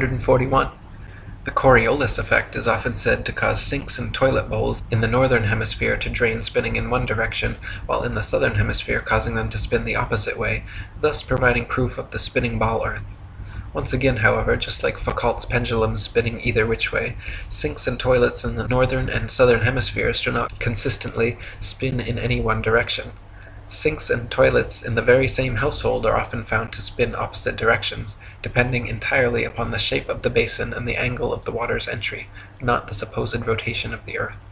241. The Coriolis effect is often said to cause sinks in toilet bowls in the northern hemisphere to drain spinning in one direction, while in the southern hemisphere causing them to spin the opposite way, thus providing proof of the spinning ball earth. Once again, however, just like Foucault's pendulums spinning either which way, sinks and toilets in the northern and southern hemispheres do not consistently spin in any one direction. Sinks and toilets in the very same household are often found to spin opposite directions, depending entirely upon the shape of the basin and the angle of the water's entry, not the supposed rotation of the earth.